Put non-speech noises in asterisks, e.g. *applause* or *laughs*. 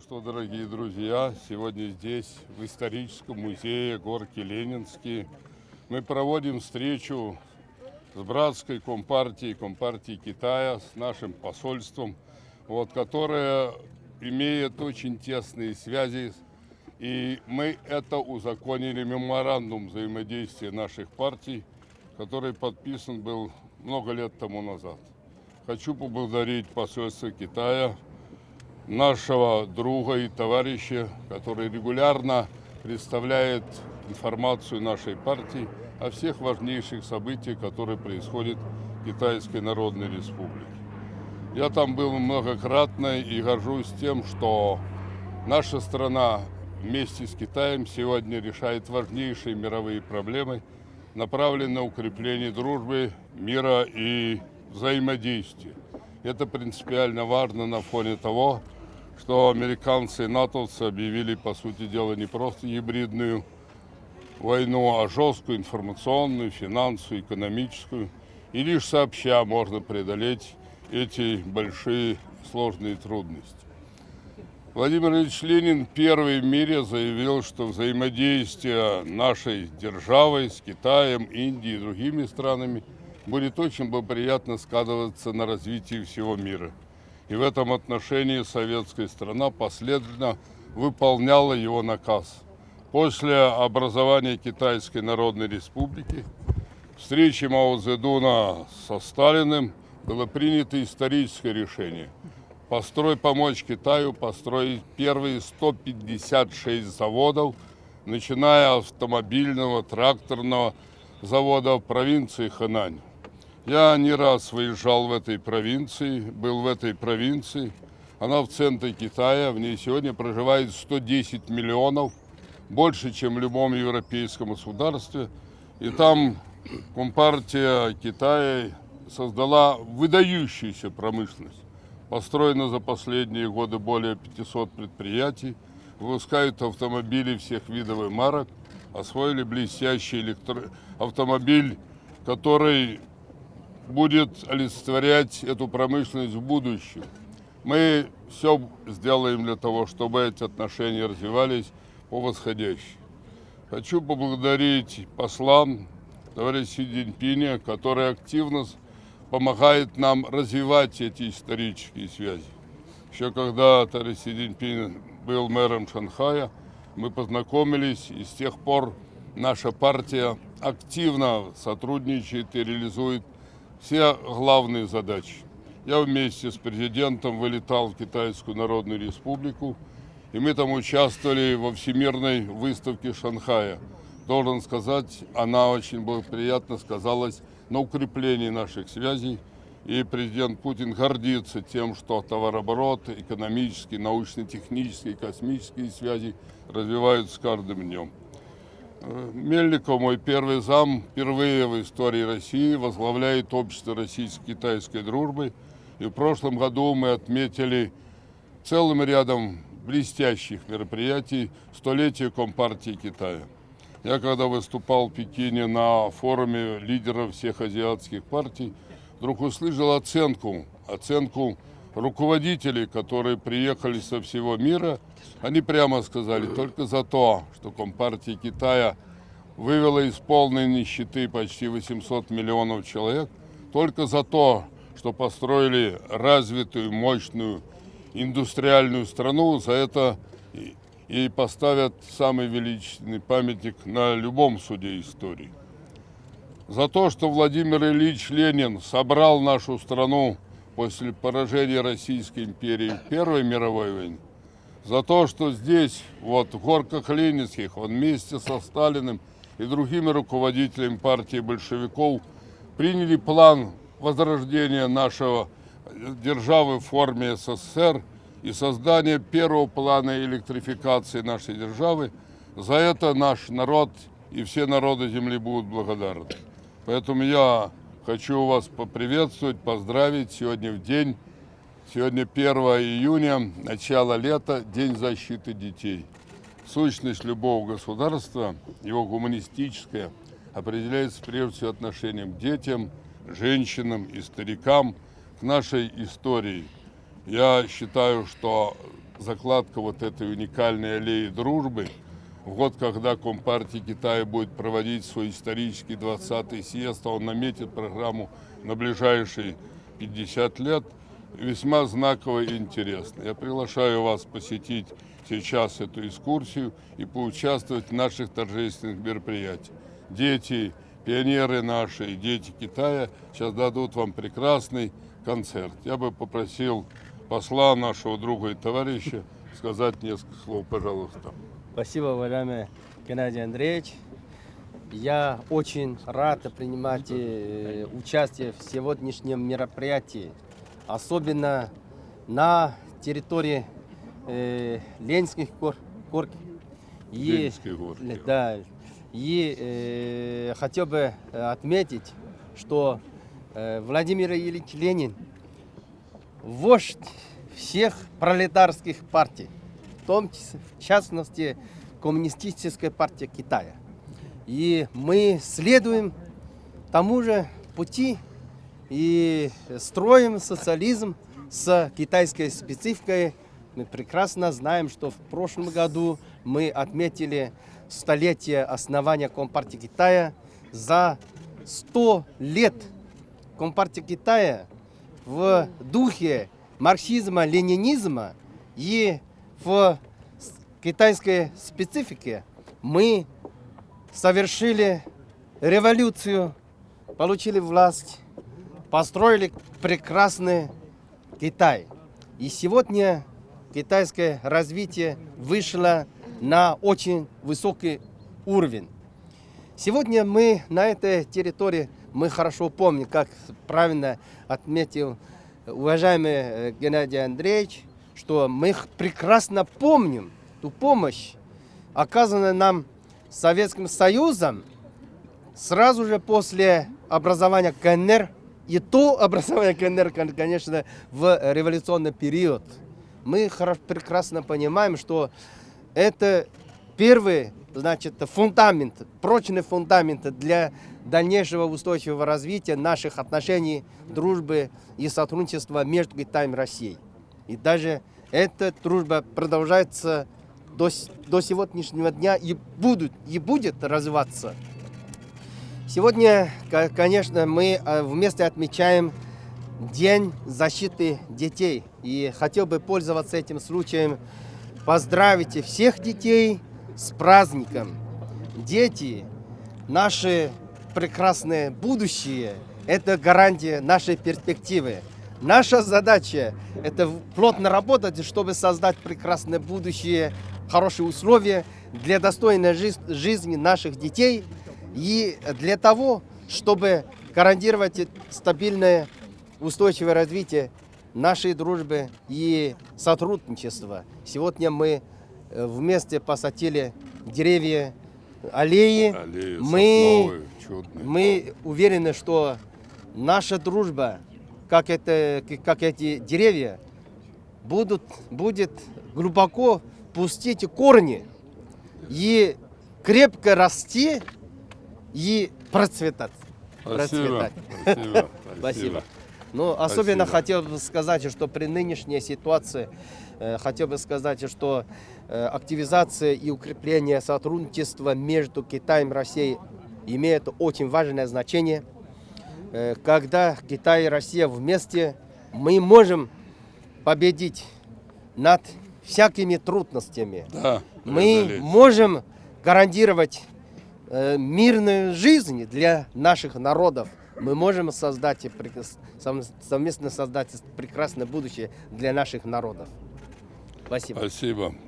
Что, дорогие друзья, сегодня здесь, в историческом музее Горки Ленинские, мы проводим встречу с братской компартией, компартией Китая, с нашим посольством, вот, которая имеет очень тесные связи, и мы это узаконили меморандум взаимодействия наших партий, который подписан был много лет тому назад. Хочу поблагодарить посольство Китая, нашего друга и товарища, который регулярно представляет информацию нашей партии о всех важнейших событиях, которые происходят в Китайской Народной Республике. Я там был многократно и горжусь тем, что наша страна вместе с Китаем сегодня решает важнейшие мировые проблемы, направленные на укрепление дружбы, мира и взаимодействия. Это принципиально важно на фоне того, что американцы и натовцы объявили, по сути дела, не просто гибридную войну, а жесткую информационную, финансовую, экономическую. И лишь сообща можно преодолеть эти большие сложные трудности. Владимир Ильич Ленин первый в мире заявил, что взаимодействие нашей державой с Китаем, Индией и другими странами будет очень благоприятно складываться на развитие всего мира. И в этом отношении советская страна последовательно выполняла его наказ. После образования Китайской Народной Республики, встречи Мао Цзэдуна со Сталиным, было принято историческое решение – построй помочь Китаю построить первые 156 заводов, начиная от автомобильного, тракторного завода в провинции Хэнань. Я не раз выезжал в этой провинции, был в этой провинции. Она в центре Китая, в ней сегодня проживает 110 миллионов, больше, чем в любом европейском государстве. И там Компартия Китая создала выдающуюся промышленность. Построено за последние годы более 500 предприятий, выпускают автомобили всех видов и марок, освоили блестящий электро... автомобиль, который будет олицетворять эту промышленность в будущем. Мы все сделаем для того, чтобы эти отношения развивались по восходящей. Хочу поблагодарить послам товарища Си Цзиньпиня, который активно помогает нам развивать эти исторические связи. Еще когда товарищ Си Цзиньпин был мэром Шанхая, мы познакомились, и с тех пор наша партия активно сотрудничает и реализует все главные задачи. Я вместе с президентом вылетал в Китайскую Народную Республику, и мы там участвовали во всемирной выставке Шанхая. Должен сказать, она очень благоприятно сказалась на укреплении наших связей. И президент Путин гордится тем, что товарооборот, экономические, научно-технические, космические связи развиваются с каждым днем. Мельников, мой первый зам, впервые в истории России возглавляет общество российско-китайской дружбы. И в прошлом году мы отметили целым рядом блестящих мероприятий столетия Компартии Китая. Я когда выступал в Пекине на форуме лидеров всех азиатских партий, вдруг услышал оценку, оценку руководителей, которые приехали со всего мира, они прямо сказали, только за то, что Компартия Китая вывела из полной нищеты почти 800 миллионов человек, только за то, что построили развитую, мощную индустриальную страну, за это и поставят самый величественный памятник на любом суде истории. За то, что Владимир Ильич Ленин собрал нашу страну после поражения Российской империи в Первой мировой войне, за то, что здесь, вот в горках Ленинских, он вместе со Сталиным и другими руководителями партии большевиков приняли план возрождения нашего державы в форме СССР и создания первого плана электрификации нашей державы. За это наш народ и все народы Земли будут благодарны. Поэтому я Хочу вас поприветствовать, поздравить сегодня в день, сегодня 1 июня, начало лета, День защиты детей. Сущность любого государства, его гуманистическая, определяется прежде всего отношением к детям, женщинам и старикам, к нашей истории. Я считаю, что закладка вот этой уникальной аллеи дружбы. В год, когда Компартия Китая будет проводить свой исторический 20-й съезд, а он наметит программу на ближайшие 50 лет, весьма знаково и интересно. Я приглашаю вас посетить сейчас эту экскурсию и поучаствовать в наших торжественных мероприятиях. Дети, пионеры наши, дети Китая сейчас дадут вам прекрасный концерт. Я бы попросил посла нашего друга и товарища сказать несколько слов, пожалуйста. Спасибо, уважаемый Геннадий Андреевич. Я очень рад принимать э, участие в сегодняшнем мероприятии, особенно на территории э, Ленинских гор, гор. И, Ленинские горки. Да, и э, хотел бы отметить, что э, Владимир Ильич Ленин вождь всех пролетарских партий, в том числе, в частности, Коммунистическая партия Китая. И мы следуем тому же пути и строим социализм с китайской спецификой. Мы прекрасно знаем, что в прошлом году мы отметили столетие основания Компартии Китая. За 100 лет Компартия Китая в духе марксизма, ленинизма и в китайской специфике мы совершили революцию, получили власть, построили прекрасный Китай. И сегодня китайское развитие вышло на очень высокий уровень. Сегодня мы на этой территории, мы хорошо помним, как правильно отметил уважаемый э, Геннадий Андреевич, что мы прекрасно помним ту помощь, оказанную нам Советским Союзом сразу же после образования КНР, и то образование КНР, конечно, в революционный период. Мы прекрасно понимаем, что это первый значит, фундамент, прочный фундамент для дальнейшего устойчивого развития наших отношений, дружбы и сотрудничества между Китаем и Россией. И даже эта дружба продолжается до, до сегодняшнего дня и, будут, и будет развиваться. Сегодня, конечно, мы э, вместе отмечаем День защиты детей. И хотел бы пользоваться этим случаем, поздравить всех детей с праздником. Дети, наши прекрасное будущее, это гарантия нашей перспективы. Наша задача – это плотно работать, чтобы создать прекрасное будущее, хорошие условия для достойной жизни наших детей и для того, чтобы гарантировать стабильное устойчивое развитие нашей дружбы и сотрудничества. Сегодня мы э, вместе посадили деревья, аллеи. Аллеи мы, чудные. мы уверены, что наша дружба, как, это, как эти деревья, будут, будет глубоко пустить корни и крепко расти и процветать. Спасибо. процветать. Спасибо. *laughs* Спасибо. Ну, особенно Спасибо. хотел бы сказать, что при нынешней ситуации, э, хотел бы сказать, что э, активизация и укрепление сотрудничества между Китаем и Россией имеет очень важное значение. Э, когда Китай и Россия вместе, мы можем победить над всякими трудностями. Да, мы преодолеть. можем гарантировать э, мирную жизнь для наших народов. Мы можем создать, совместно создать прекрасное будущее для наших народов. Спасибо. Спасибо.